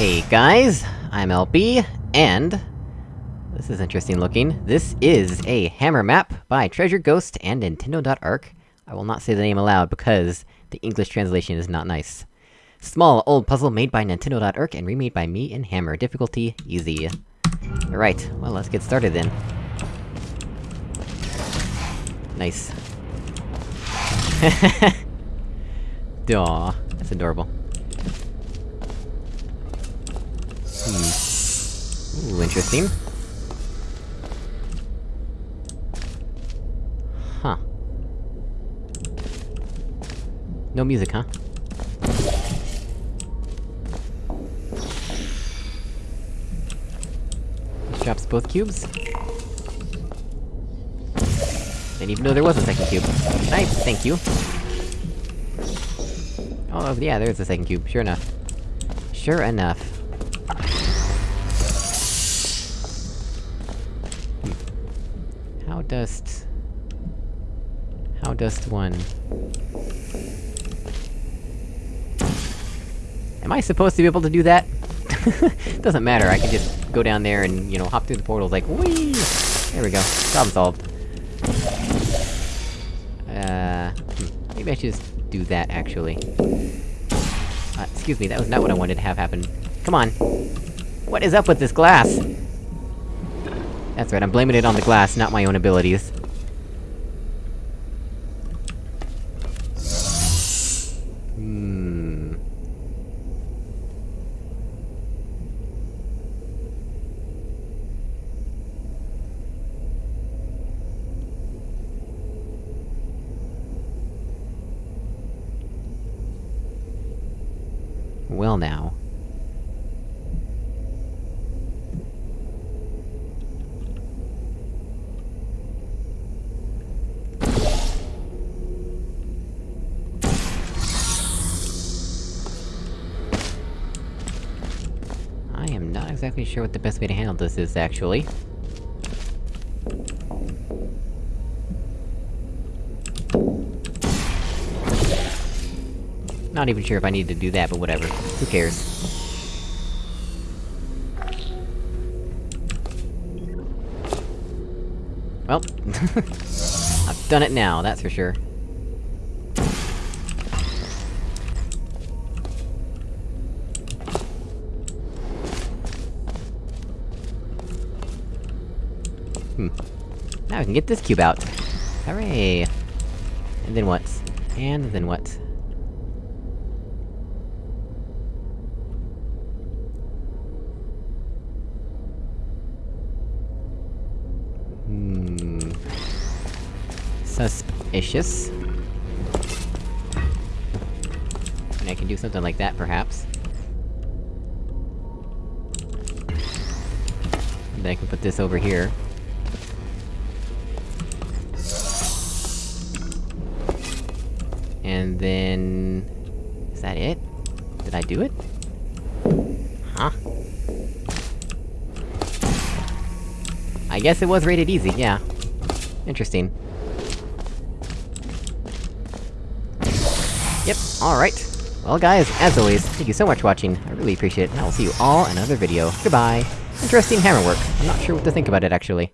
Hey guys, I'm LB, and... This is interesting looking. This is a hammer map by Treasure Ghost and Nintendo.arc. I will not say the name aloud because the English translation is not nice. Small, old puzzle made by Nintendo.arc and remade by me in Hammer. Difficulty, easy. Alright, well let's get started then. Nice. Aw, that's adorable. Hmm. Ooh, interesting. Huh. No music, huh? This Drops both cubes. Didn't even know there was a second cube. Nice, thank you. Oh, yeah, there's a second cube, sure enough. Sure enough. How dost... How dost one... Am I supposed to be able to do that? Doesn't matter, I can just go down there and, you know, hop through the portals like, whee! There we go, problem solved. Uh... Hmm. Maybe I should just do that, actually. Uh, excuse me, that was not what I wanted to have happen. Come on! What is up with this glass? That's right, I'm blaming it on the glass, not my own abilities. Hmm... Well now. I am not exactly sure what the best way to handle this is, actually. Not even sure if I need to do that, but whatever. Who cares? Well... I've done it now, that's for sure. Hmm. Now we can get this cube out! Hooray! And then what? And then what? Hmm... Suspicious. And I can do something like that, perhaps. And then I can put this over here. And then... Is that it? Did I do it? Huh? I guess it was rated easy, yeah. Interesting. Yep, alright. Well guys, as always, thank you so much for watching, I really appreciate it, and I will see you all in another video. Goodbye! Interesting hammer work. I'm not sure what to think about it, actually.